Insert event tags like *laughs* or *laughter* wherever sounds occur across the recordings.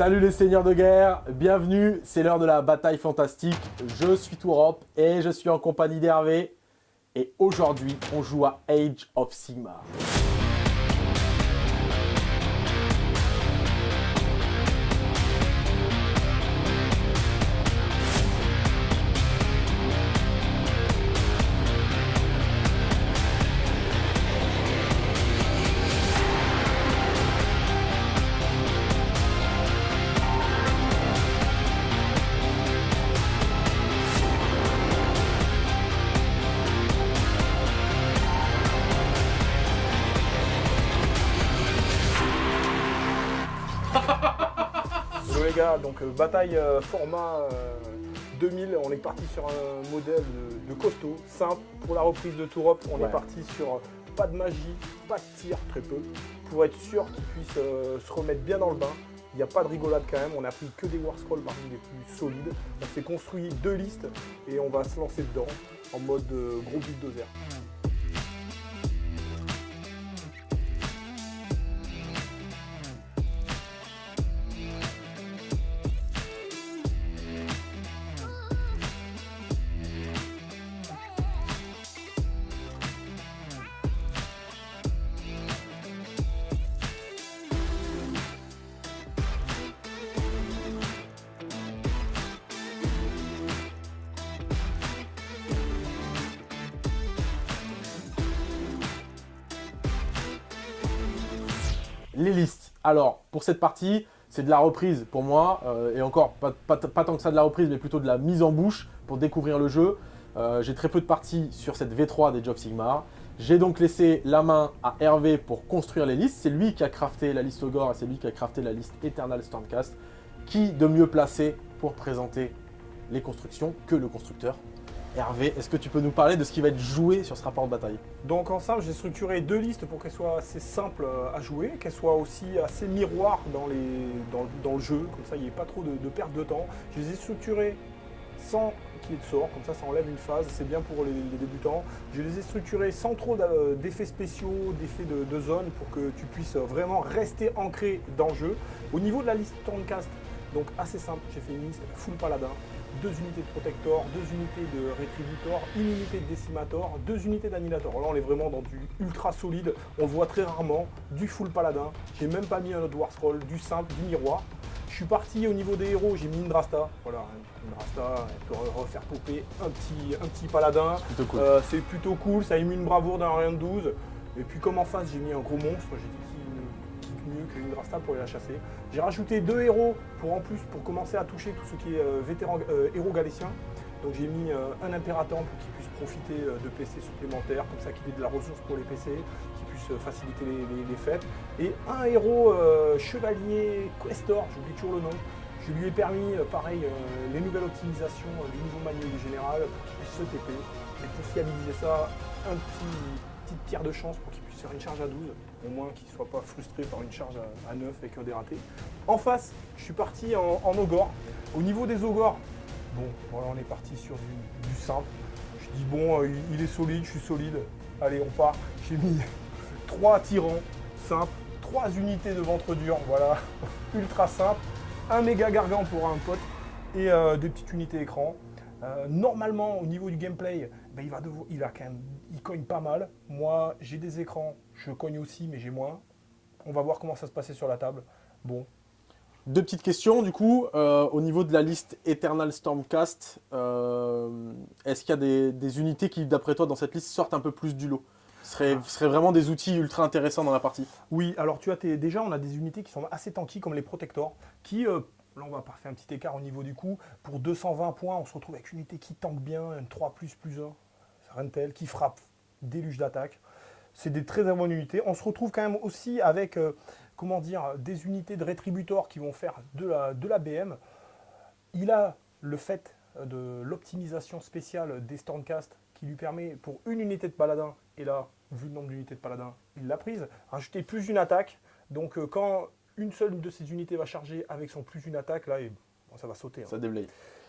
Salut les seigneurs de guerre, bienvenue, c'est l'heure de la bataille fantastique. Je suis Tourop et je suis en compagnie d'Hervé. Et aujourd'hui, on joue à Age of Sigmar. Donc euh, bataille euh, format euh, 2000, on est parti sur un modèle de, de costaud, simple. Pour la reprise de Tourop, on Ouais. est parti sur euh, pas de magie, pas de tir, très peu, pour être sûr qu'ils puissent euh, se remettre bien dans le bain. Il n'y a pas de rigolade quand même, on a pris que des War Scrolls parmi les plus solides. On s'est construit deux listes et on va se lancer dedans en mode euh, gros bulldozer. Alors, pour cette partie, c'est de la reprise pour moi. euh, et encore, pas, tant que ça de la reprise, mais plutôt de la mise en bouche pour découvrir le jeu. Euh, J'ai très peu de parties sur cette V3 des Job Sigmar. J'ai donc laissé la main à Hervé pour construire les listes. C'est lui qui a crafté la liste Ogre et c'est lui qui a crafté la liste Eternal Stormcast. Qui de mieux placé pour présenter les constructions que le constructeur Hervé, est-ce que tu peux nous parler de ce qui va être joué sur ce rapport de bataille Donc en simple, j'ai structuré deux listes pour qu'elles soient assez simples euh, à jouer, qu'elles soient aussi assez miroirs dans, le jeu, comme ça il n'y ait pas trop de, perte de temps. Je les ai structurées sans qu'il y ait de sort, comme ça ça enlève une phase, c'est bien pour les, débutants. Je les ai structurées sans trop d'a- d'effets spéciaux, d'effets de, de zone, pour que tu puisses vraiment rester ancré dans le jeu. Au niveau de la liste Stormcast, donc assez simple, j'ai fait une liste full paladin, deux unités de Protector, deux unités de Retributor, une unité de Decimator, deux unités d'Annihilator. Là, on est vraiment dans du ultra solide. On le voit très rarement, du full paladin. J'ai même pas mis un autre War Scroll, du simple, du miroir. Je suis parti au niveau des héros, j'ai mis une Drasta. Voilà, une Drasta, elle peut re- refaire popper un petit, un petit paladin. Plutôt cool. Euh, c'est plutôt cool, ça émue une bravoure d'un rien de 12. Et puis comme en face j'ai mis un gros monstre, j'ai dit mieux qu'une Drasta pour aller la chasser. J'ai rajouté deux héros pour en plus pour commencer à toucher tout ce qui est euh, vétéran euh, héros galétien. Donc j'ai mis euh, un impérateur pour qu'il puisse profiter euh, de PC supplémentaires, comme ça qu'il ait de la ressource pour les PC, qu'il puisse faciliter les, fêtes. Et un héros chevalier questor, j'oublie toujours le nom. Je lui ai permis, pareil, les nouvelles optimisations du nouveau manuel du général pour qu'il puisse se TP. Et pour fiabiliser ça, un petit, petite pierre de chance pour qu'il puisse faire une charge à 12, au moins qu'il ne soit pas frustré par une charge à, à 9 avec un dératé. En face, je suis parti en, en. Au niveau des ogres, bon, voilà, on est parti sur du, simple. Je dis bon, euh, il, est solide, je suis solide. Allez, on part. J'ai mis *laughs* trois tyrans simples, trois unités de ventre dur, voilà, *laughs* ultra simple, un méga gargant pour un pote et euh, des petites unités écran. Euh, normalement, au niveau du gameplay, ben, il, va devoir- il a quand même, il cogne pas mal. Moi, j'ai des écrans, je cogne aussi, mais j'ai moins. On va voir comment ça se passait sur la table. Bon, Deux petites questions, du coup, euh, au niveau de la liste Eternal Stormcast, euh, est-ce qu'il y a des, des unités qui, d'après toi, dans cette liste, sortent un peu plus du lot? Ce serait, seraient vraiment des outils ultra intéressants dans la partie. Oui, alors tu as tes- déjà, on a des unités qui sont assez tanky comme les Protectors, qui, euh, on va faire un petit écart au niveau du coup, pour 220 points, on se retrouve avec une unité qui tank bien, une 3 plus plus 1, Rentel, qui frappe, déluge d'attaque. C'est des très bonnes unités. On se retrouve quand même aussi avec, euh, comment dire, des unités de Rétributor qui vont faire de la, de la BM. Il a le fait de l'optimisation spéciale des Stormcast qui lui permet pour une unité de paladin, et là, vu le nombre d'unités de paladin, il l'a prise, rajouter plus une attaque. Donc euh, quand une seule de ces unités va charger avec son plus une attaque, là, et, bon, ça va sauter. hein. Ça déblaye.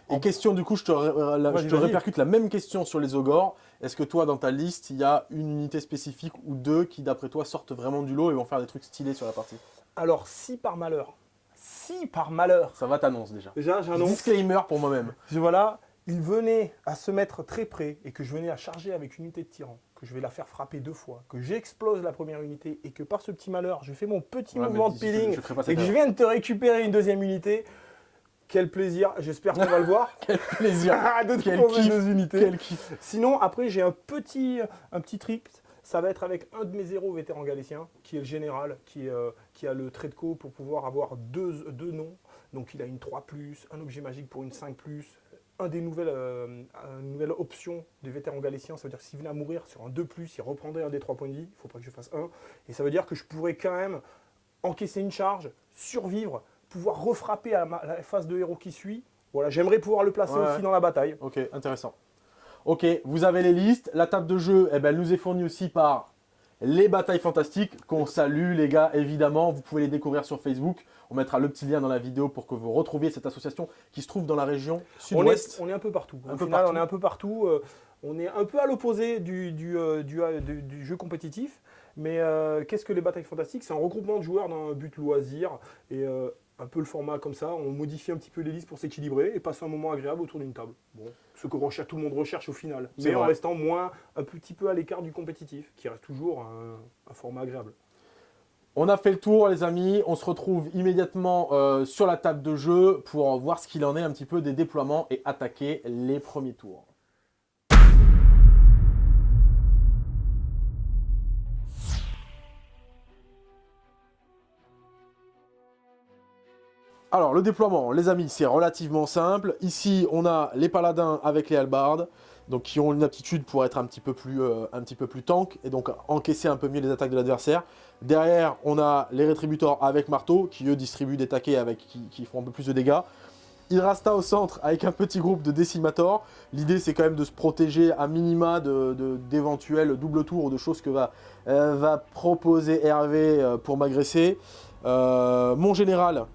Et question, du coup, je te, ré- la- Vas-y, je te vas-y. répercute la même question sur les ogres. Est-ce que toi, dans ta liste, il y a une unité spécifique ou deux qui, d'après toi, sortent vraiment du lot et vont faire des trucs stylés sur la partie? Alors si par malheur, si par malheur, Ça va, t'annonce déjà. déjà j'annonce, Disclaimer pour moi-même. je- voilà, il venait à se mettre très près et que je venais à charger avec une unité de tyran, que je vais la faire frapper deux fois, que j'explose la première unité et que par ce petit malheur, je fais mon petit Ouais, mouvement de peeling je et que je viens de te récupérer une deuxième unité. Quel plaisir, j'espère qu'on va le voir. *laughs* Quel plaisir. *laughs* de te Quel proposer kiff, deux unités. Quel kiff. Sinon, après, j'ai un petit, un petit trick. Ça va être avec un de mes zéros vétérans galéciens, qui est le général, qui, euh, qui a le trait de co pour pouvoir avoir deux, deux noms. Donc, il a une 3, un objet magique pour une 5, un des nouvelles, euh, une nouvelle option des vétérans galéciens. Ça veut dire que s'il venait à mourir sur un 2, il reprendrait un des 3 points de vie. Il ne faut pas que je fasse un. Et ça veut dire que je pourrais quand même encaisser une charge, survivre, pouvoir refrapper à, la phase de héros qui suit. Voilà, j'aimerais pouvoir le placer Ouais, aussi dans la bataille. Ok, intéressant. Ok, vous avez les listes. La table de jeu, eh ben, elle nous est fournie aussi par les batailles fantastiques, qu'on salue les gars, évidemment. Vous pouvez les découvrir sur Facebook. On mettra le petit lien dans la vidéo pour que vous retrouviez cette association qui se trouve dans la région On est, sud-ouest. on est un peu partout. Un Au peu final, partout. on est un peu partout. euh, on est un peu à l'opposé du, du, euh, du, euh, du- jeu compétitif. Mais qu'est-ce que les batailles fantastiques? C'est un regroupement de joueurs dans un but loisir. Et un peu le format comme ça. On modifie un petit peu les listes pour s'équilibrer et passer un moment agréable autour d'une table. Bon, ce que recherche, tout le monde recherche au final. Mais en vrai. restant moins, un petit peu à l'écart du compétitif, qui reste toujours un, un format agréable. On a fait le tour les amis, on se retrouve immédiatement euh, sur la table de jeu pour voir ce qu'il en est un petit peu des déploiements et attaquer les premiers tours. Alors le déploiement, les amis, c'est relativement simple. Ici, on a les paladins avec les halbardes, donc qui ont une aptitude pour être un petit peu plus, euh, un petit peu plus tank et donc encaisser un peu mieux les attaques de l'adversaire. Derrière, on a les rétributeurs avec marteau, qui eux distribuent des taquets avec, qui, font un peu plus de dégâts. Hydrasta au centre avec un petit groupe de décimators. L'idée c'est quand même de se protéger à minima d'éventuels de, double tours ou de choses que va, euh, proposer Hervé euh, pour m'agresser. Mon général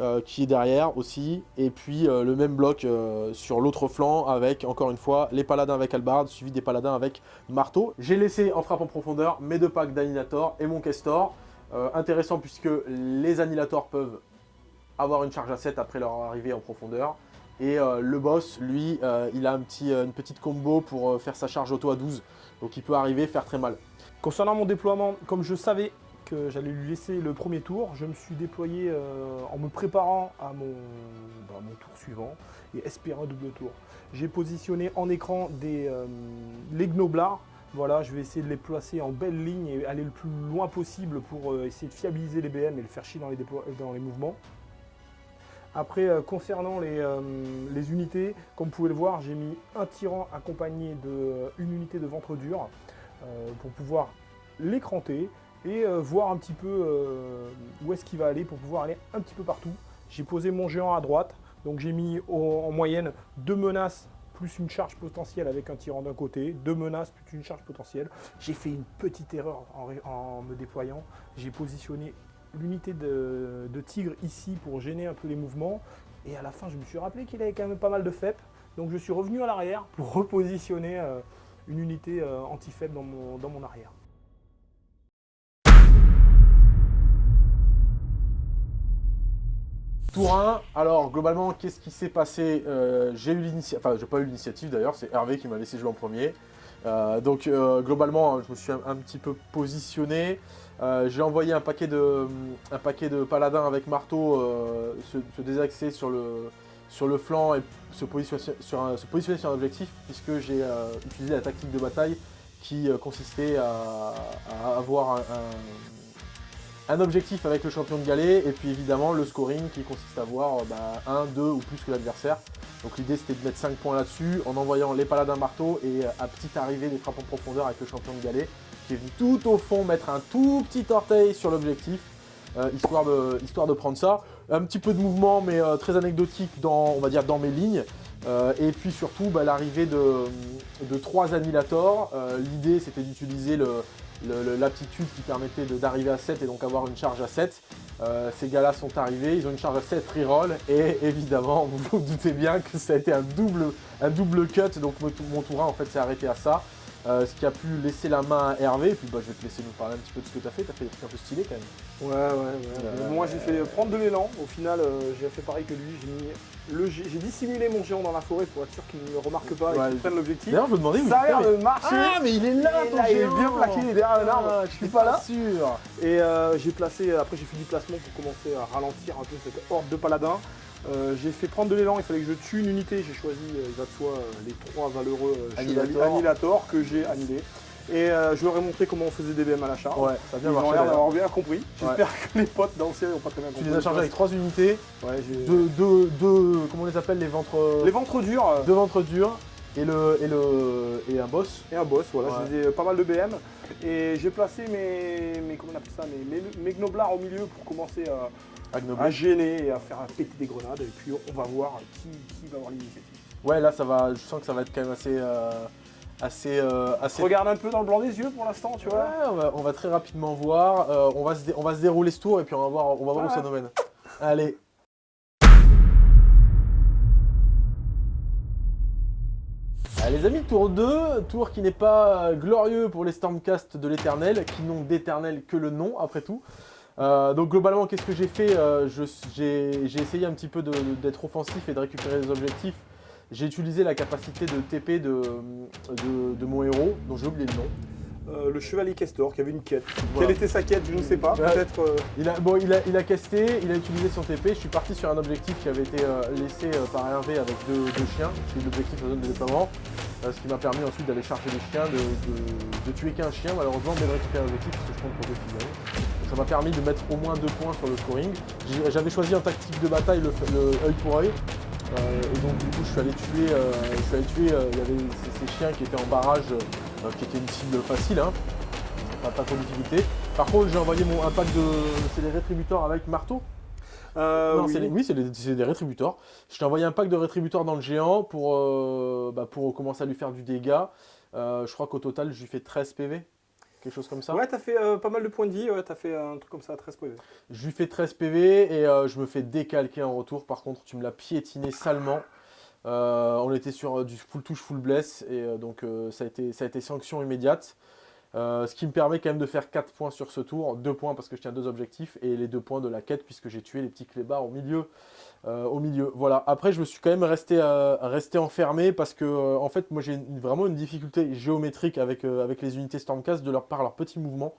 euh, qui est derrière aussi. Et puis euh, le même bloc euh, sur l'autre flanc avec encore une fois les paladins avec Albard suivi des paladins avec marteau. J'ai laissé en frappe en profondeur mes deux packs d'annihilator et mon Kestor. Intéressant puisque les annihilators peuvent avoir une charge à 7 après leur arrivée en profondeur. Et le boss, lui, il a un petit, une petite combo pour faire sa charge auto à 12. Donc il peut arriver faire très mal. Concernant mon déploiement, comme je savais j'allais lui laisser le premier tour, je me suis déployé euh, en me préparant à mon, bah, mon tour suivant et espérant un double tour. J'ai positionné en écran des, euh, les gnoblards. Voilà, je vais essayer de les placer en belle ligne et aller le plus loin possible pour euh, essayer de fiabiliser les BM et le faire chier dans les, dans les mouvements. Après, concernant les, les unités, comme vous pouvez le voir, j'ai mis un tyran accompagné d'une unité de ventre dur pour pouvoir l'écranter et euh, voir un petit peu euh, où est-ce qu'il va aller pour pouvoir aller un petit peu partout. J'ai posé mon géant à droite, donc j'ai mis en moyenne deux menaces plus une charge potentielle avec un tyran d'un côté, deux menaces plus une charge potentielle. J'ai fait une petite erreur en, me déployant. J'ai positionné l'unité de, tigre ici pour gêner un peu les mouvements. Et à la fin, je me suis rappelé qu'il avait quand même pas mal de FEP. Donc je suis revenu à l'arrière pour repositionner euh, une unité anti-FEP dans mon, dans mon arrière. Tour 1, alors globalement, qu'est-ce qui s'est passé Euh, J'ai eu l'initiative, enfin, j'ai pas eu l'initiative d'ailleurs, c'est Hervé qui m'a laissé jouer en premier. Euh, donc, euh, globalement, je me suis un, petit peu positionné. J'ai envoyé un paquet, de, un paquet de paladins avec marteau se, désaxer sur le, sur le flanc et se positionner sur un, se positionner sur un objectif, puisque j'ai utilisé la tactique de bataille qui consistait à, avoir un, un objectif avec le champion de galet et puis évidemment le scoring qui consiste à avoir euh, bah, 1, 2 ou plus que l'adversaire. Donc l'idée c'était de mettre 5 points là-dessus en envoyant les paladins marteau et euh, à petite arrivée des frappes en profondeur avec le champion de galet qui est venu tout au fond mettre un tout petit orteil sur l'objectif euh, histoire, de, histoire de prendre ça. Un petit peu de mouvement mais très anecdotique dans, on va dans mes lignes. Et puis surtout bah, l'arrivée de, de 3 annihilators. L'idée c'était d'utiliser le- l'aptitude qui permettait d'arriver à 7 et donc avoir une charge à 7. Euh, ces gars-là sont arrivés, ils ont une charge à 7 reroll et évidemment *laughs* vous vous doutez bien que ça a été un double, un double cut donc mon, tou- mon tour 1 en fait s'est arrêté à ça. Euh, ce qui a pu laisser la main à Hervé, et puis bah, je vais te laisser nous parler un petit peu de ce que tu as fait, tu as fait des trucs un peu stylés quand même. Ouais, ouais, ouais. Euh, Moi, j'ai fait prendre de l'élan. Au final, euh, j'ai fait pareil que lui. J'ai mis le, j'ai j'ai dissimulé mon géant dans la forêt pour être sûr qu'il ne me remarque pas Ouais, et qu'il prenne l'objectif. D'ailleurs, je me demandais où Ça a l'air de marcher. Ah, mais il est là, Il est ton là, il est bien plaqué, il est derrière un arbre. Ah, Je suis pas là. sûr Et j'ai placé, après j'ai fait du placement pour commencer à ralentir un peu cette horde de paladins. Euh, j'ai fait prendre de l'élan, il fallait que je tue une unité, j'ai choisi, euh, il va de soi, euh, les trois valeureux Annihilator. Annihilator que j'ai annihilés. Et euh, je leur ai montré comment on faisait des BM à l'achat. Ouais, ça a bien Ils ont marché. l'air d'avoir bien compris. J'espère que les potes d'anciens n'ont pas très bien Tu compris. les as chargés avec trois unités, Ouais, j'ai- deux, deux, deux, comment on les appelle, les ventres, Les ventres durs deux ventres durs, et, le, et, le, et un boss. et un boss, voilà, Ouais. je les ai pas mal de BM. Et j'ai placé mes, mes, comment on appelle ça, mes, mes, au milieu pour commencer à. À gêner et à faire péter des grenades. Et puis on va voir qui, qui va avoir l'initiative. Ouais, là, ça va, je sens que ça va être quand même assez... euh, assez, euh, assez... Regarde un peu dans le blanc des yeux pour l'instant, tu Ouais, vois. on va, on va très rapidement voir. Euh, on, va se on va se dérouler ce tour et puis on va voir, on va voir où ça nous mène. Allez. Allez les amis, tour 2, tour qui n'est pas euh, glorieux pour les Stormcast de l'éternel, qui n'ont d'éternel que le nom après tout. Euh, donc globalement, qu'est-ce que j'ai fait Euh, J'ai essayé un petit peu d'être offensif et de récupérer des objectifs. J'ai utilisé la capacité de TP de, de, de mon héros, dont j'ai oublié le nom. Euh, le chevalier Castor qui avait une quête. Voilà. Quelle était sa quête Je ne sais pas. Peut-être. euh, Il a, bon, il a, il a casté, il a utilisé son TP, je suis parti sur un objectif qui avait été euh, laissé par Hervé avec deux, deux chiens, c'est l'objectif de la zone de déploiement, ce qui m'a permis ensuite d'aller charger les chiens, de, de- de tuer qu'un chien malheureusement, mais de récupérer l'objectif parce que je compte pour deux figurines. Ça m'a permis de mettre au moins deux points sur le scoring. J'avais choisi en tactique de bataille le, le œil pour œil, et donc du coup je suis allé tuer, je suis allé tuer il y avait ces, ces chiens qui étaient en barrage, euh, qui était une cible facile, hein, pas, trop. Par contre, j'ai envoyé mon impact de. C'est des rétributeurs avec marteau euh, Non, oui. c'est les- oui, des, rétributeurs. Je t'ai envoyé un pack de rétributeurs dans le géant pour, euh, bah, pour commencer à lui faire du dégât. Euh, je crois qu'au total, je lui fais 13 PV. Quelque chose comme ça. Ouais, t'as fait pas mal de points de vie. Ouais, t'as fait un truc comme ça, 13 PV. Je lui fais 13 PV et je me fais décalquer en retour. Par contre, tu me l'as piétiné salement. Euh, on était sur euh, du full touche, full bless. Et euh, donc, ça, a été, sanction immédiate. Ce qui me permet quand même de faire 4 points sur ce tour. 2 points parce que je tiens deux objectifs. Et les 2 points de la quête puisque j'ai tué les petits clébards au milieu. Au milieu. Voilà. Après, je me suis quand même resté, enfermé parce que, en fait, moi, j'ai vraiment une difficulté géométrique avec, les unités Stormcast de leur, par leurs petits mouvements.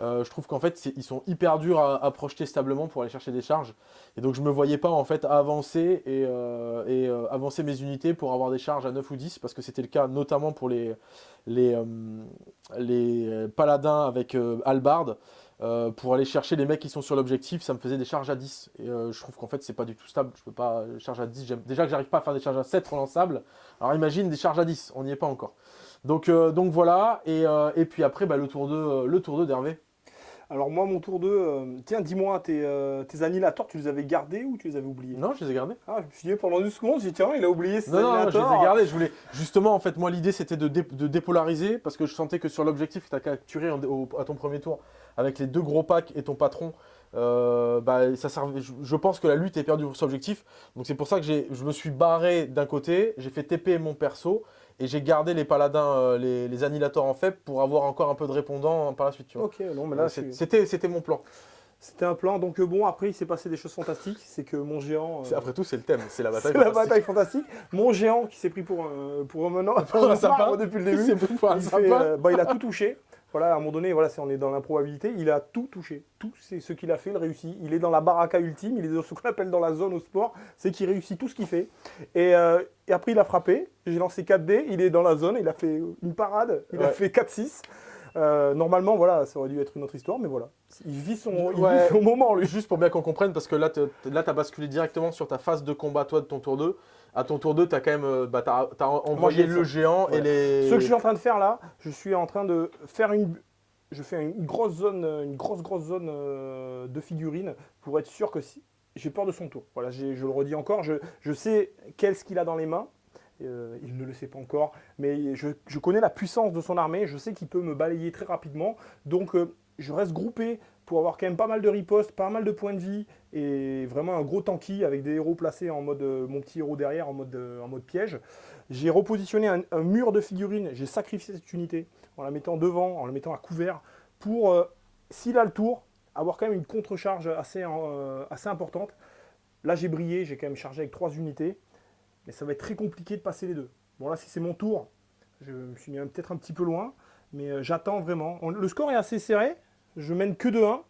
Euh, je trouve qu'en fait, ils sont hyper durs à, projeter stablement pour aller chercher des charges. Et donc, je me voyais pas en fait avancer et, euh, euh, avancer mes unités pour avoir des charges à 9 ou 10 parce que c'était le cas notamment pour les, les, les paladins avec. Euh, pour aller chercher les mecs qui sont sur l'objectif, ça me faisait des charges à 10. Et je trouve qu'en fait, c'est pas du tout stable. Je peux pas charge à 10. J'aime- Déjà que j'arrive pas à faire des charges à 7 relançables. Alors imagine des charges à 10. On n'y est pas encore. Donc, donc voilà. Et, et puis après, bah, le tour 2 le tour 2 d'Hervé. Alors, moi, mon tour 2. euh, tiens, dis-moi, tes, euh, tes annihilators, tu les avais gardés ou tu les avais oubliés Non, je les ai gardés. Ah, je me suis dit pendant une seconde, j'ai dit tiens, il a oublié ses Non, non, non, je les ai gardés. Je voulais justement, en fait, moi, l'idée c'était de, dé- de dépolariser parce que je sentais que sur l'objectif que tu as capturé en- au- à ton premier tour, avec les deux gros packs et ton patron, euh, bah, ça servait, je, je pense que la lutte est perdue pour cet objectif. Donc c'est pour ça que je me suis barré d'un côté, j'ai fait TP mon perso et j'ai gardé les paladins, euh, les, les annihilateurs en faible pour avoir encore un peu de répondant par la suite. tu vois. Ok, non, mais là, c'est- C'était c'était mon plan. c'était un plan. Donc, euh, bon, après, il s'est passé des choses fantastiques. C'est que mon géant. euh, Après tout, c'est le thème, c'est la *laughs* bataille. C'est la fantastique. bataille fantastique. Mon géant qui s'est pris pour un, pour un menant, *laughs* pour un un sapin. sapin depuis le début. C'est pris pour un Il, sapin. fait, euh, bah, il a tout touché. Voilà, à un moment donné, voilà, on est dans l'improbabilité. Il a tout touché. Tout c'est ce qu'il a fait, il réussit. Il est dans la baraka ultime. Il est dans ce qu'on appelle dans la zone au sport. C'est qu'il réussit tout ce qu'il fait. Et, euh, et après, il a frappé. J'ai lancé 4 dés. Il est dans la zone. Il a fait une parade. Il a fait 4-6. Euh, normalement, voilà, ça aurait dû être une autre histoire, mais voilà. Il vit son, il Ouais. vit son moment, lui. Juste pour bien qu'on comprenne, parce que là, tu as basculé directement sur ta phase de combat, toi, de ton tour 2. À ton tour 2, tu as quand même euh, bah, envoyé le ça. géant et les. Ce que je suis en train de faire là, je suis en train de faire une. Je fais une grosse zone, euh, une grosse grosse zone euh, de figurines pour être sûr que si. J'ai peur de son tour. Voilà, je le redis encore, je, je sais qu'est-ce qu'il a dans les mains. Euh, il ne le sait pas encore, mais je, je connais la puissance de son armée. Je sais qu'il peut me balayer très rapidement. Donc, euh, je reste groupé pour avoir quand même pas mal de riposte, pas mal de points de vie et vraiment un gros tanky avec des héros placés en mode, euh, mon petit héros derrière en mode, euh, en mode piège. J'ai repositionné un, mur de figurines, j'ai sacrifié cette unité en la mettant devant, en la mettant à couvert pour, euh, s'il a le tour, avoir quand même une contre-charge assez, assez importante. Là j'ai brillé, j'ai quand même chargé avec trois unités, mais ça va être très compliqué de passer les deux. Bon là si c'est mon tour, je me suis mis peut-être un petit peu loin, mais j'attends vraiment. le score est assez serré, je mène que de 1.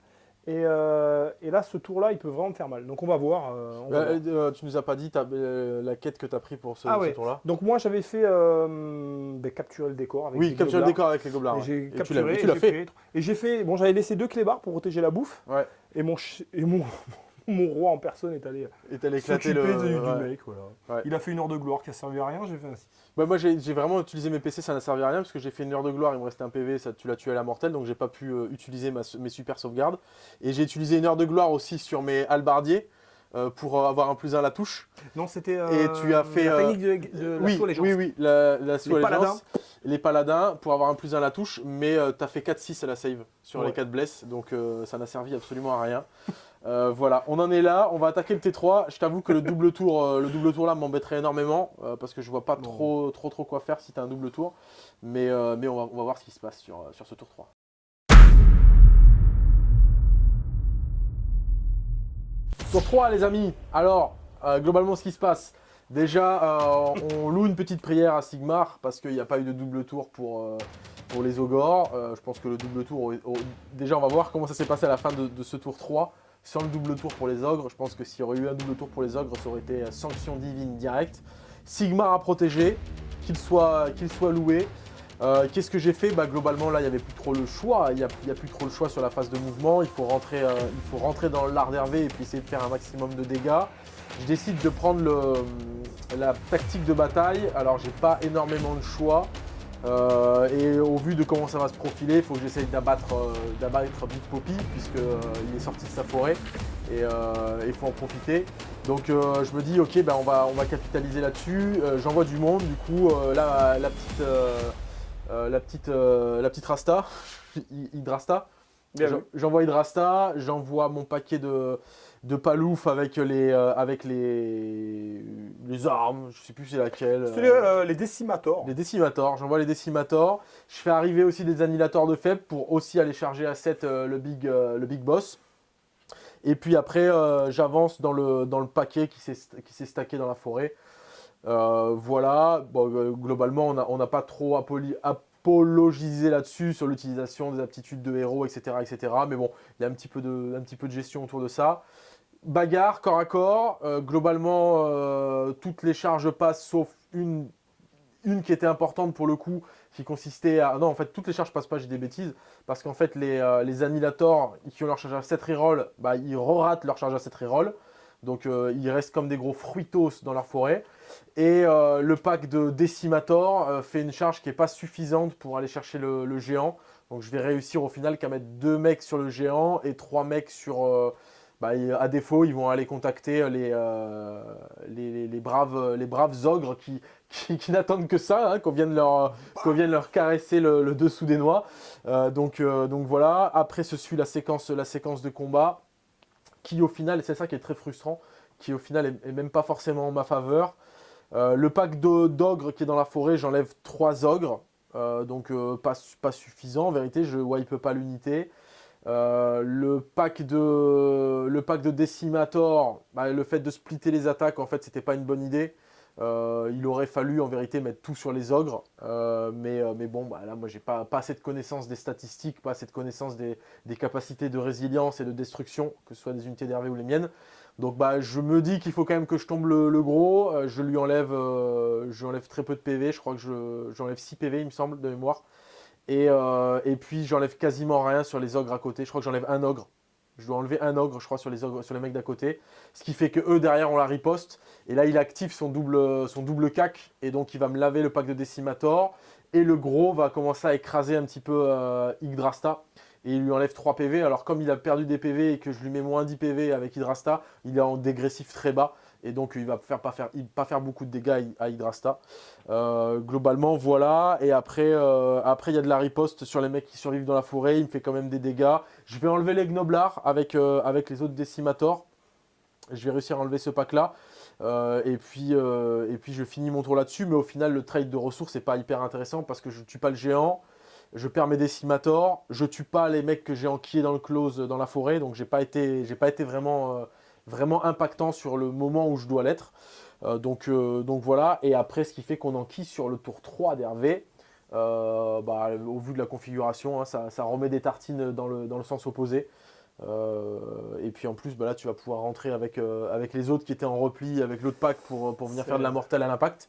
Euh, et, là, ce tour-là, il peut vraiment me faire mal. Donc on va voir. Euh, euh, tu nous as pas dit la quête que tu as pris pour ce, ah tour-là Donc moi, j'avais fait ben, capturer le décor. Avec oui, capturer le décor avec les gobelins. J'ai capturé, tu l'as fait. Et j'ai fait. Bon, j'avais laissé deux clébards pour protéger la bouffe. Ouais. Et mon, et mon, *laughs* *laughs* mon roi en personne est allé, est allé éclater le... du, mec. Voilà. Il a fait une heure de gloire qui a servi à rien, j'ai fait ainsi. Bah moi j'ai vraiment utilisé mes PC, ça n'a servi à rien parce que j'ai fait une heure de gloire, il me restait un PV, ça, tu l'as tué à la mortelle, donc j'ai pas pu euh, utiliser mes super sauvegardes. Et j'ai utilisé une heure de gloire aussi sur mes halbardiers euh, pour avoir un plus 1 à la touche. Non, c'était euh, Et tu as fait, la technique de, de oui, Oui, oui, la, la les paladins. Les paladins pour avoir un plus 1 à la touche, mais tu as fait 4-6 à la save sur les 4 blesses, donc ça n'a servi absolument à rien. Euh, voilà, on en est là, on va attaquer le T3. Je t'avoue que le double tour, euh, le double tour là m'embêterait énormément euh, parce que je vois pas trop, trop trop quoi faire si tu as un double tour. Mais, mais on, va, on, va, voir ce qui se passe sur, sur ce tour 3. Tour 3 les amis, alors globalement ce qui se passe, déjà on loue une petite prière à Sigmar parce qu'il n'y a pas eu de double tour pour, pour les Ogors. je pense que le double tour, déjà on va voir comment ça s'est passé à la fin de, de ce tour 3 sans le double tour pour les ogres. Je pense que s'il y aurait eu un double tour pour les ogres, ça aurait été sanction divine directe. Sigmar à protéger, qu'il soit, soit loué. Euh, qu'est-ce que j'ai fait? Bah, Globalement, là, il n'y avait plus trop le choix. Il n'y a, plus trop le choix sur la phase de mouvement. Il faut rentrer, euh, il faut rentrer dans l'art d'Hervé et puis essayer de faire un maximum de dégâts. Je décide de prendre la tactique de bataille. Alors, j'ai pas énormément de choix. Euh, et au vu de comment ça va se profiler, il faut que j'essaye d'abattre euh, Big Poppy puisqu'il euh, est sorti de sa forêt et il faut en profiter. Donc je me dis ok ben on va, on va capitaliser là-dessus. J'envoie du monde, du coup là la petite, la petite, la petite Rasta, *laughs* Hydrasta. J'envoie Hydrasta, j'envoie mon paquet de, de palouf avec les, euh, avec les, les armes, je sais plus c'est laquelle. C'est euh, les, décimators. Les décimators, j'envoie les décimators. Je fais arriver aussi des annihilateurs de faibles pour aussi aller charger à 7 euh, le, big, le big boss. Et puis après, j'avance dans le, dans le paquet qui s'est stacké dans la forêt. voilà, bon, globalement, on n'a pas trop apologisé là-dessus sur l'utilisation des aptitudes de héros, etc., etc. Mais bon, il y a un petit, peu de, un petit peu de gestion autour de ça bagarre, corps à corps. Euh, globalement, euh, toutes les charges passent, sauf une, une qui était importante pour le coup, qui consistait à... Non, en fait, toutes les charges passent pas, j'ai des bêtises, parce qu'en fait, les, euh, les annihilators qui ont leur charge à 7 reroll, bah, ils re-ratent leur charge à 7 reroll. Donc, ils restent comme des gros fruitos dans leur forêt. Et le pack de Decimator fait une charge qui n'est pas suffisante pour aller chercher le, géant. Donc, je vais réussir au final qu'à mettre 2 mecs sur le géant et 3 mecs sur bah, à défaut, ils vont aller contacter euh, les, les, braves, les braves ogres qui, qui, n'attendent que ça, hein, qu'on vienne, leur, vienne leur caresser le, dessous des noix. Euh, donc, euh, donc voilà, après se suit la séquence, la séquence de combat, qui au final, et c'est ça qui est très frustrant, qui au final est, même pas forcément en ma faveur. Le pack d'ogres qui est dans la forêt, j'enlève trois ogres, donc pas, pas suffisant en vérité, je wipe pas l'unité. Euh, le, pack de, le pack de Decimator, bah, le fait de splitter les attaques, en fait, c'était pas une bonne idée. Euh, il aurait fallu en vérité mettre tout sur les ogres, euh, mais, mais bon, bah, là moi j'ai pas, pas assez de connaissance des statistiques, pas assez de connaissance des, capacités de résilience et de destruction, que ce soit des unités d'Hervé ou les miennes. Donc bah, je me dis qu'il faut quand même que je tombe le, gros, je lui enlève, très peu de PV, je crois que j'enlève 6 PV il me semble de mémoire. Euh, et, puis j'enlève quasiment rien sur les ogres à côté. Je crois que j'enlève un ogre. Je dois enlever un ogre, je crois, sur les, ogres, sur les mecs d'à côté. Ce qui fait que eux, derrière, on la riposte. Et là, il active son double, son double cac. Et donc, il va me laver le pack de Decimator. Et le gros va commencer à écraser un petit peu euh, Yggdrasta. Et il lui enlève 3 PV. Alors, comme il a perdu des PV et que je lui mets moins 10 PV avec Yggdrasta, il est en dégressif très bas. Et donc il va faire, pas, faire, beaucoup de dégâts à Hydrasta. Euh, globalement, voilà. Et après, euh, après, il y a de la riposte sur les mecs qui survivent dans la forêt. Il me fait quand même des dégâts. Je vais enlever les Gnoblards avec, avec les autres Decimators. Je vais réussir à enlever ce pack-là. et, et puis je finis mon tour là-dessus. Mais au final, le trade de ressources n'est pas hyper intéressant parce que je ne tue pas le géant je perds mes décimators, je tue pas les mecs que j'ai enquillés dans le close dans la forêt, donc j'ai pas été, pas été vraiment, euh, vraiment impactant sur le moment où je dois l'être. Euh, donc, euh, donc voilà, et après ce qui fait qu'on enquille sur le tour 3 d'Hervé, bah, au vu de la configuration, hein, ça, remet des tartines dans le, dans le sens opposé. et puis en plus, bah là, tu vas pouvoir rentrer avec, avec les autres qui étaient en repli, avec l'autre pack pour, pour venir faire de la mortelle à l'impact.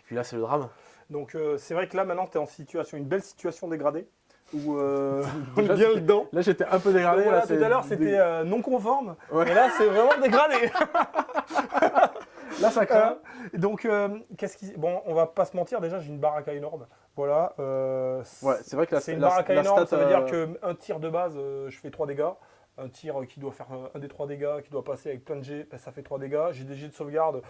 Et puis là, c'est le drame. Donc euh, c'est vrai que là maintenant tu es en situation, une belle situation dégradée. Où euh, *laughs* *laughs* bien dedans. Là j'étais un peu dégradé. là, tout à l'heure c'était euh, non conforme. Et là c'est vraiment dégradé. *laughs* là ça craint. donc qu'est-ce qui. Bon on va pas se mentir, déjà j'ai une baraka énorme. Voilà. ouais, c'est vrai que c'est une baraka énorme, ça veut dire qu'un tir de base je fais 3 dégâts. Un tir qui doit faire un des 3 dégâts, qui doit passer avec plein de G, ben, ça fait 3 dégâts. J'ai des G de sauvegarde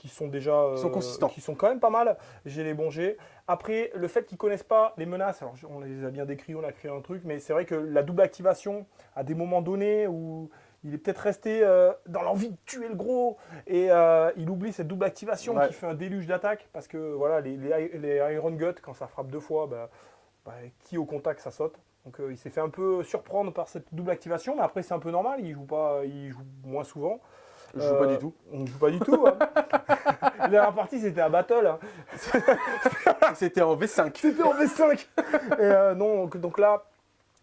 qui sont déjà sont euh, consistants. qui sont quand même pas mal. J'ai les bons jets. Après, le fait qu'ils connaissent pas les menaces, alors on les a bien décrits, on a créé un truc, mais c'est vrai que la double activation, à des moments donnés où il est peut-être resté euh, dans l'envie de tuer le gros et euh, il oublie cette double activation qui fait un déluge d'attaque parce que voilà les, les, Iron Gut quand ça frappe deux fois, bah, bah, qui au contact ça saute. Donc il s'est fait un peu surprendre par cette double activation, mais après c'est un peu normal, il joue pas, il joue moins souvent. Je joue pas du tout. On joue pas du tout. Hein. *laughs* La dernière partie, c'était un battle. Hein. *laughs* c'était en V5. C'était en V5. Euh, non, donc, là,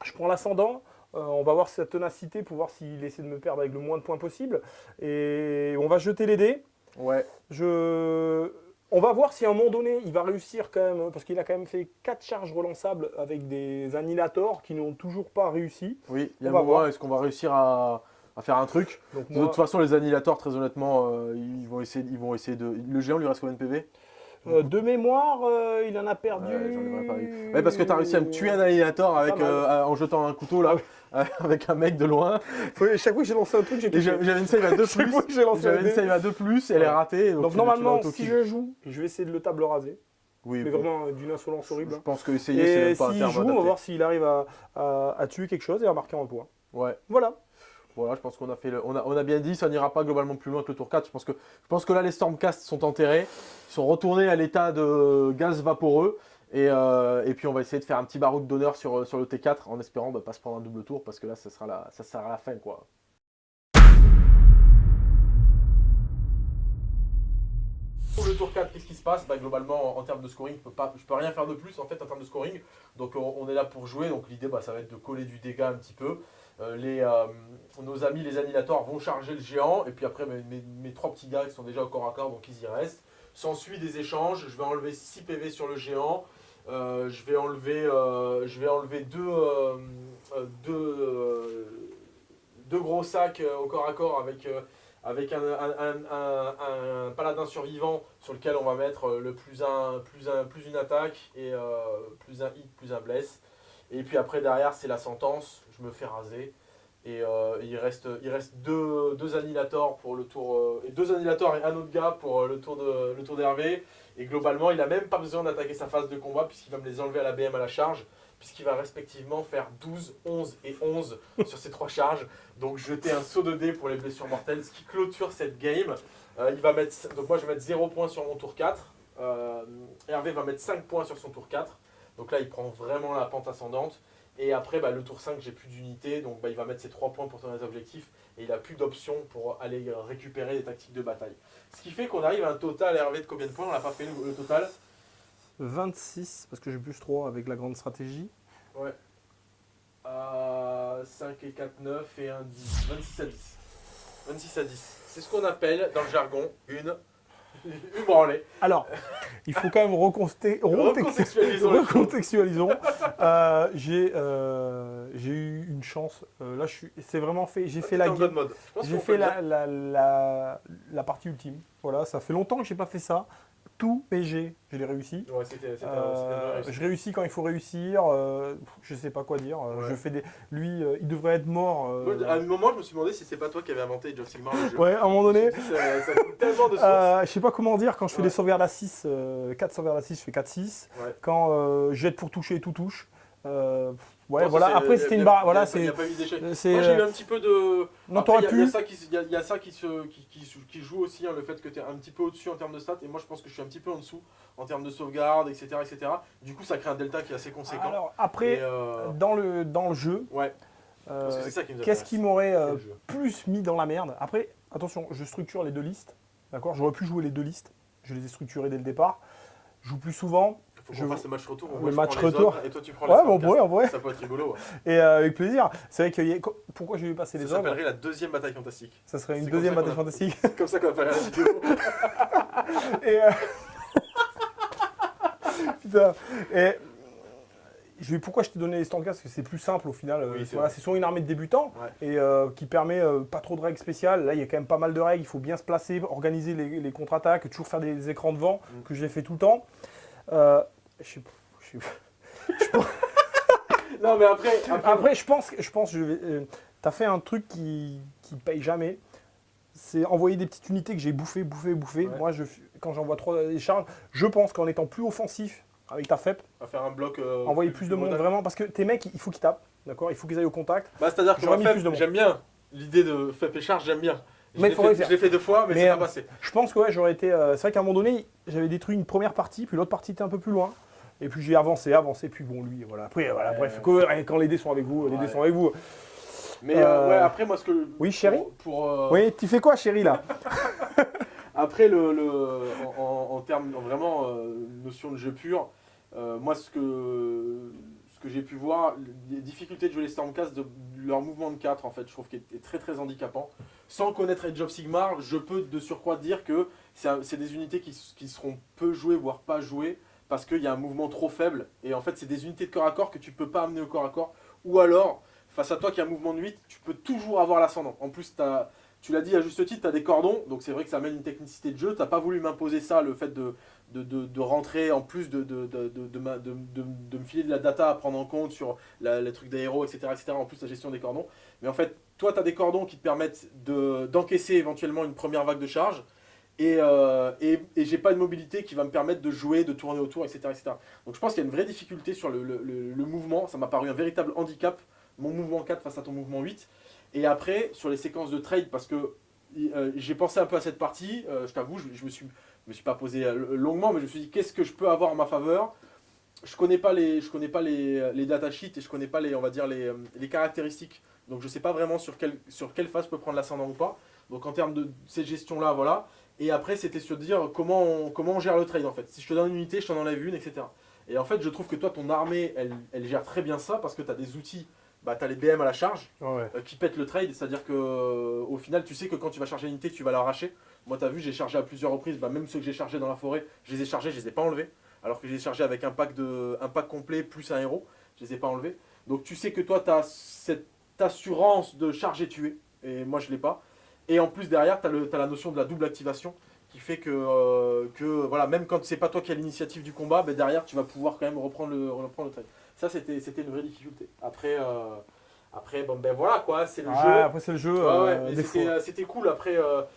je prends l'ascendant. Euh, on va voir sa ténacité pour voir s'il essaie de me perdre avec le moins de points possible. Et on va jeter les dés. Ouais. Je... On va voir si à un moment donné, il va réussir quand même, parce qu'il a quand même fait 4 charges relançables avec des annihilators qui n'ont toujours pas réussi. Oui, il y a un moment, est-ce qu'on va réussir à, à faire un truc. de toute façon, les annihilators, très honnêtement, euh, ils, vont essayer, ils vont essayer de... Le géant, lui reste combien de PV euh, de mémoire, euh, il en a perdu. Ouais, parce que tu as réussi à me tuer un annihilator avec, en jetant un couteau là, *laughs* avec un mec de loin. chaque fois que j'ai lancé un truc, j'ai J'avais une save à 2 plus. J'avais une save à 2 plus elle est ratée. Donc, normalement, si je joue, je vais essayer de le table raser. Oui, mais vraiment d'une insolence horrible. Je pense que essayer, c'est même pas un terme joue, on va voir s'il arrive à, à, tuer quelque chose et à marquer un point. Ouais. Voilà. Voilà, je pense qu'on a fait on, a, on bien dit, ça n'ira pas globalement plus loin que le tour 4. Je pense que, je pense que là, les Stormcast sont enterrés, ils sont retournés à l'état de gaz vaporeux. Et, euh, puis on va essayer de faire un petit baroud d'honneur sur, sur le T4 en espérant bah, pas se prendre un double tour parce que là ça sera la, ça sera la fin quoi. Pour le tour 4, qu'est-ce qui se passe? Bah, Globalement en, termes de scoring, je ne peux, rien faire de plus en fait en termes de scoring. Donc on, est là pour jouer, donc l'idée bah, ça va être de coller du dégât un petit peu. Euh, les, euh, nos amis les annihilators vont charger le géant, et puis après mes, trois petits gars qui sont déjà au corps à corps, donc ils y restent. S'ensuit des échanges, je vais enlever 6 PV sur le géant, euh, je, vais enlever, deux, gros sacs au corps à corps avec, un, paladin survivant sur lequel on va mettre le plus, un, plus, un, plus une attaque et plus un hit, plus un bless. Et puis après derrière c'est la sentence, je me fais raser. Et euh, il reste, il reste deux, deux annihilators pour le tour euh, et deux annihilators et un autre gars pour euh, le tour de le tour d'Hervé. Et globalement, il n'a même pas besoin d'attaquer sa phase de combat puisqu'il va me les enlever à la BM à la charge, puisqu'il va respectivement faire 12, 11 et 11 *laughs* sur ces trois charges. Donc jeter un saut de dés pour les blessures mortelles, ce qui clôture cette game. il va mettre, donc moi je vais mettre 0 points sur mon tour 4. Hervé va mettre 5 points sur son tour 4. Donc là, il prend vraiment la pente ascendante. Et après, bah, le tour 5, j'ai plus d'unité, donc bah, il va mettre ses 3 points pour tourner les objectifs, et il n'a plus d'options pour aller récupérer des tactiques de bataille. Ce qui fait qu'on arrive à un total Hervé de combien de points? On n'a pas fait le, total? 26, parce que j'ai plus 3 avec la grande stratégie. Ouais. 5 et 4, 9 et 1, 10. 26 à 10. 26 à 10. C'est ce qu'on appelle, dans le jargon, une *laughs* alors, il faut quand même *laughs* recontextualisons. recontextualisons. *laughs* Euh, euh, j'ai eu une chance. Euh, là, c'est vraiment fait. J'ai fait la J'ai fait la, la, la, partie ultime. Voilà, ça fait longtemps que j'ai pas fait ça. Mes jets, je l'ai réussi. Ouais, Euh, réussite. je réussis quand il faut réussir. euh, je sais pas quoi dire. euh, Ouais. Je fais des. Lui, euh, il devrait être mort. À un moment, je me suis demandé si c'est pas toi qui avais inventé Age of Sigmar le jeu. Ouais, à un moment donné. Dit, *laughs* Ça, ça coûte tellement de je sais pas comment dire, quand je fais Ouais. des sauvegardes à 6, 4 sauvegardes à 6, je fais 4-6. Ouais. Quand jette pour toucher, tout touche. Ouais, voilà. Après, c'était une barre. Voilà, c'est. Moi, j'ai eu euh, un petit peu de. Non, t'aurais pu. Il y, a ça qui, se- il y a- il y a ça qui, se, qui, qui, se- qui joue aussi, hein, le fait que tu es un petit peu au-dessus en termes de stats, et moi je pense que je suis un petit peu en dessous en termes de sauvegarde, etc. etc. Du coup, ça crée un delta qui est assez conséquent. Alors, après, euh, dans, le, dans le jeu, ouais, euh, qui qu'est-ce qui m'aurait euh, plus mis dans la merde? Après, attention, je structure les deux listes. D'accord? J'aurais pu jouer les deux listes. Je les ai structurées dès le départ. Je joue plus souvent. Faut je- qu'on fasse le match retour. le match retour. Et toi, tu prends Ouais, les bon, on pourrait, on pourrait. Ça peut être rigolo. ouais. Et euh, avec plaisir. C'est vrai que y a- pourquoi j'ai vu passer Ça les ogres s'appellerait la deuxième bataille fantastique. Ça serait une deuxième ça bataille a- fantastique. C'est comme ça qu'on appelle la vidéo. *laughs* *laughs* Et euh, *laughs* Putain. Et je vais pourquoi je t'ai donné les Stormcast parce que c'est plus simple au final. euh, Oui, c'est voilà, sur une armée de débutants Ouais. et euh, qui permet euh, pas trop de règles spéciales. Là, il y a quand même pas mal de règles. Il faut bien se placer, organiser les, les contre-attaques, toujours faire des écrans de vent Mm. que j'ai fait tout le temps. Euh, je pas. *laughs* non, mais après. après, Après, je pense, que- je pense, que je vais, euh, t'as fait un truc qui, qui paye jamais. C'est envoyer des petites unités que j'ai bouffées, bouffées, bouffées. Ouais. Moi, je, quand j'envoie trois des charges, je pense qu'en étant plus offensif avec ta FEP, va faire un bloc. euh, envoyer plus de monde modal. vraiment, parce que tes mecs, il faut qu'ils tapent, d'accord? Il faut qu'ils aillent au contact. Bah, que moi, Fep, plus de monde. j'aime bien l'idée de Fep et charge, j'aime bien. Je Mais l'ai fait, faire. je l'ai fait deux fois, mais, Mais, c'est euh, pas passé. Je pense que ouais, j'aurais été. euh, c'est vrai qu'à un moment donné, j'avais détruit une première partie, puis l'autre partie était un peu plus loin. Et puis j'ai avancé, avancé, puis bon, lui, voilà. Après, voilà, bref, quand les dés sont avec vous, les dés sont avec vous. Mais euh, euh, ouais, après, moi, ce que. Oui, chérie Pour. pour, euh, Oui, tu fais quoi, chérie, là? *laughs* Après, le, le- en, termes en vraiment euh, notion de jeu pur, moi, ce que, ce que j'ai pu voir, les difficultés de jouer les Stormcast, de leur mouvement de 4, en fait, je trouve qu'il est très très handicapant. Sans connaître Age of Sigmar, je peux de surcroît dire que c'est des unités qui, qui seront peu jouées, voire pas jouées, parce qu'il y a un mouvement trop faible. Et en fait, c'est des unités de corps à corps que tu peux pas amener au corps à corps. Ou alors, face à toi qui a un mouvement de 8, tu peux toujours avoir l'ascendant. En plus, tu l'as dit à juste titre, tu as des cordons, donc c'est vrai que ça amène une technicité de jeu. Tu pas voulu m'imposer ça, le fait de, de, rentrer en plus de, de, me filer de la data à prendre en compte sur la- les trucs d'aéro, etc., etc. En plus, la gestion des cordons. Mais en fait, toi, tu as des cordons qui te permettent de- d'encaisser éventuellement une première vague de charge. Et, euh, et, j'ai pas une mobilité qui va me permettre de jouer, de tourner autour, etc. etc. Donc je pense qu'il y a une vraie difficulté sur le, mouvement. Ça m'a paru un véritable handicap, mon mouvement 4 face à ton mouvement 8. Et après, sur les séquences de trade, parce que euh, j'ai pensé un peu à cette partie, euh, je t'avoue, je, je me suis, je me suis pas posé longuement, mais je me suis dit qu'est-ce que je peux avoir en ma faveur? Je connais pas les je connais pas les, les datasheets et je connais pas les on va dire les, les caractéristiques donc je sais pas vraiment sur quelle sur quelle phase je peux prendre l'ascendant ou pas donc en termes de cette gestion là voilà et après c'était sur dire comment on, comment on gère le trade en fait si je te donne une unité je t'en enlève une etc et en fait je trouve que toi ton armée elle, elle gère très bien ça parce que tu as des outils bah, tu as les BM à la charge Ouais. euh, qui pètent le trade, c'est-à-dire que euh, au final tu sais que quand tu vas charger une unité tu vas l'arracher. Moi tu as vu j'ai chargé à plusieurs reprises, bah, même ceux que j'ai chargés dans la forêt, je les ai chargés, je les ai pas enlevés. Alors que j'ai chargé avec un pack, de, un pack complet plus un héros, je les ai pas enlevés. Donc tu sais que toi tu as cette assurance de charger tuer, et moi je l'ai pas. Et en plus derrière tu as, la notion de la double activation qui fait que, euh, que voilà, même quand c'est pas toi qui as l'initiative du combat, bah, derrière tu vas pouvoir quand même reprendre le, reprendre le trade. Ça c'était une vraie difficulté. Après, euh, après bon ben voilà quoi, c'est le jeu. après c'est le jeu. Ouais, euh, ouais, c'était cool. Après,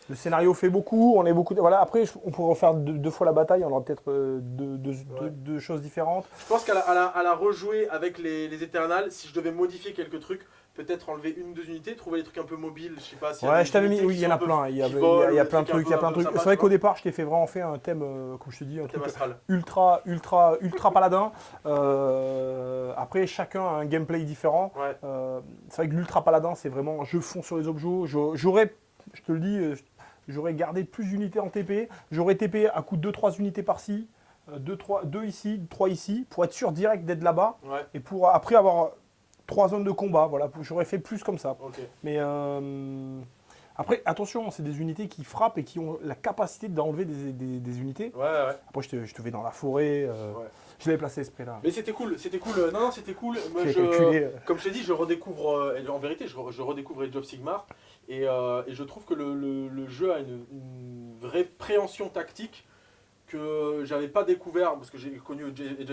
Le scénario fait beaucoup, on est beaucoup. de- Voilà, après on pourrait refaire deux, deux fois la bataille, on aura peut-être deux, deux- deux- Ouais. deux choses différentes. je pense qu'à la, à la, à la rejouer avec les, les Eternals, si je devais modifier quelques trucs, peut-être enlever une ou deux unités, trouver des trucs un peu mobiles, je sais pas. a Ouais, je t'avais mis, oui, il y en a un plein. Il y a, plein de trucs un il y a plein un de trucs. C'est vrai qu'au départ, je t'ai fait vraiment fait un thème, euh, comme je te dis, un Thème truc astral. ultra, ultra, ultra paladin. Euh, après, chacun a un gameplay différent. Ouais. Euh, c'est vrai que l'ultra paladin, c'est vraiment je fonce sur les objets. Je- J'aurais, je te le dis, j'aurais gardé plus d'unités en TP. J'aurais TP à coup de 2-3 unités par-ci, 2 trois, deux ici, 3 ici, pour être sûr direct d'être là-bas. Ouais, Et pour après avoir 3 zones de combat. Voilà, j'aurais fait plus comme ça. Mais euh, après, attention, c'est des unités qui frappent et qui ont la capacité d'enlever des, des- des unités. Ouais, ouais. Après, je te, je te vais dans la forêt. euh, Ouais. Je l'avais placé esprit là. Mais c'était cool, c'était cool. euh, Non, non, c'était cool. Moi, J'ai je- calculé. Comme je t'ai dit, je redécouvre, en vérité, je, re- je redécouvre Age of Sigmar, et, euh, et je trouve que le, le- le jeu a une, une vraie préhension tactique que j'avais pas découvert, parce que j'ai connu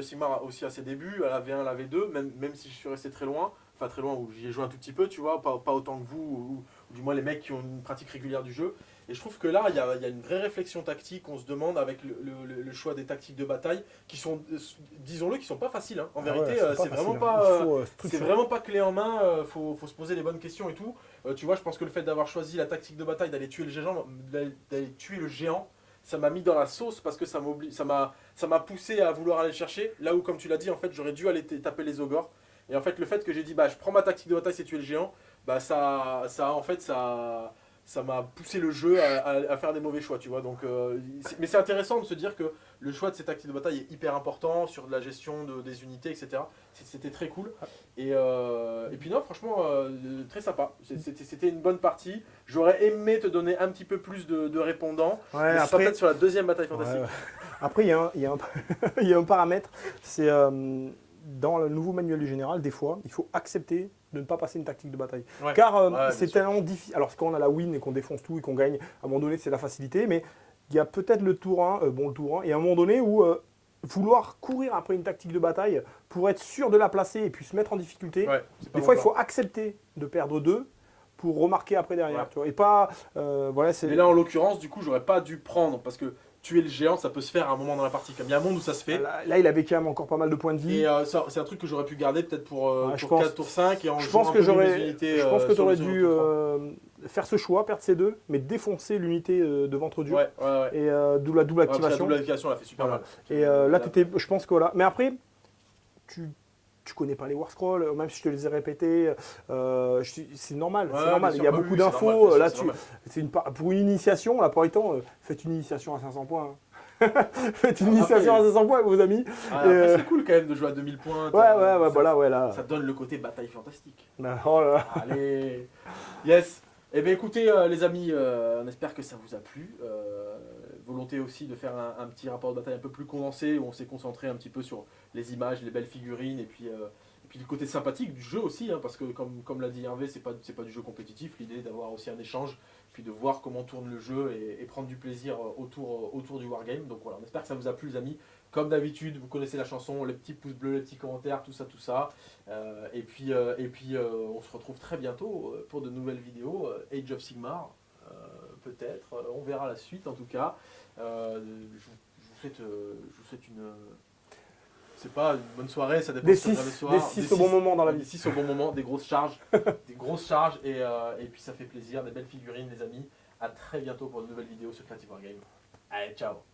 Sigmar aussi à ses débuts, à la V1, à la V2, même, même si je suis resté très loin, enfin très loin, où j'y ai joué un tout petit peu, tu vois, pas, pas autant que vous, ou, ou du moins les mecs qui ont une pratique régulière du jeu. Et je trouve que là, il y a, il y a une vraie réflexion tactique, on se demande avec le, le- le choix des tactiques de bataille, qui sont, disons-le, qui sont pas faciles. hein. En Ah vérité, euh, c'est vraiment hein. euh, euh, c'est vraiment pas clé en main, euh, faut, faut se poser les bonnes questions et tout. Euh, tu vois, je pense que le fait d'avoir choisi la tactique de bataille, d'aller tuer le géant, d'aller tuer le géant, ça m'a mis dans la sauce parce que ça m'a, poussé à vouloir aller le chercher. Là où, comme tu l'as dit, en fait, j'aurais dû aller taper les ogres. Et en fait, le fait que j'ai dit, bah, je prends ma tactique de bataille, c'est tuer le géant, bah, ça, ça, en fait, ça, ça m'a poussé le jeu à, à- à faire des mauvais choix, tu vois. Donc, euh, mais c'est intéressant de se dire que le choix de ces tactiques de bataille est hyper important sur de la gestion de- des unités, etc. C'était très cool. Et, euh, et puis non, franchement, euh, très sympa. C'était une bonne partie. J'aurais aimé te donner un petit peu plus de, de répondants. Ouais, mais après, peut-être sur la deuxième bataille fantastique. ouais. Après, il y, *laughs* y a un paramètre, c'est euh, dans le nouveau manuel du général, des fois, il faut accepter de ne pas passer une tactique de bataille. Ouais. Car euh, Ouais, c'est tellement difficile. Alors, quand on a la win et qu'on défonce tout et qu'on gagne, à un moment donné, c'est la facilité, mais il y a peut-être le tour 1, euh, bon, le tour 1, et à un moment donné où euh, vouloir courir après une tactique de bataille pour être sûr de la placer et puis se mettre en difficulté, Ouais, des fois, il faut accepter de perdre deux pour remarquer après derrière. Ouais. Tu vois, et pas. voilà, c'est. Mais là, en l'occurrence, du coup, j'aurais pas dû prendre parce que tuer le géant, ça peut se faire à un moment dans la partie. Comme il y a un monde où ça se fait. Là, là, il avait quand même encore pas mal de points de vie. Et euh, c'est un truc que j'aurais pu garder peut-être pour, euh, Ouais, je pour pense- 4 tours 5 et en Je pense que j'aurais, euh, pense que sur tu aurais dû euh, faire ce choix, perdre ces deux, mais défoncer l'unité de ventre dur Ouais, ouais, ouais. et d'où la double que la activation. double activation, elle a fait super Voilà. mal. Et là, t'étais- je pense que voilà. Mais après, tu tu connais pas les War Scrolls, euh, même si je te les ai répétés, euh, suis- c'est normal, Ouais, c'est normal. Il y a beaucoup Oui, d'infos là c'est tu, une pour une initiation, la temps, euh, faites une initiation à 500 points. hein. *laughs* faites une Après- initiation à 500 points vos amis. Ah, euh, c'est cool quand même de jouer à 2000 points. Ouais, ouais, ouais, ça- voilà, ouais, là. Ça donne le côté bataille fantastique. Bah, oh là là. Allez Yes Eh bien écoutez euh, les amis, euh, on espère que ça vous a plu. Volonté aussi de faire un, petit rapport de bataille un peu plus condensé où on s'est concentré un petit peu sur les images, les belles figurines et puis, euh, et puis le côté sympathique du jeu aussi, hein, parce que comme, comme l'a dit Hervé, c'est pas, pas du jeu compétitif, l'idée d'avoir aussi un échange, puis de voir comment tourne le jeu et, prendre du plaisir euh, autour, euh, autour du wargame. Donc voilà, on espère que ça vous a plu les amis. Comme d'habitude, vous connaissez la chanson, les petits pouces bleus, les petits commentaires, tout ça, tout ça. Et puis, et puis on se retrouve très bientôt pour de nouvelles vidéos. Age of Sigmar, peut-être. Euh, on verra la suite en tout cas. Euh, je, vous- je vous souhaite, euh, je vous souhaite une. c'est pas une bonne soirée, ça dépend Des si on 6 regarde le soir. des six au bon moment dans la Des vie. 6 au bon moment, des grosses charges, *laughs* des grosses charges et, et puis ça fait plaisir, des belles figurines les amis. À très bientôt pour de nouvelles vidéos sur Creative Wargame. Allez, ciao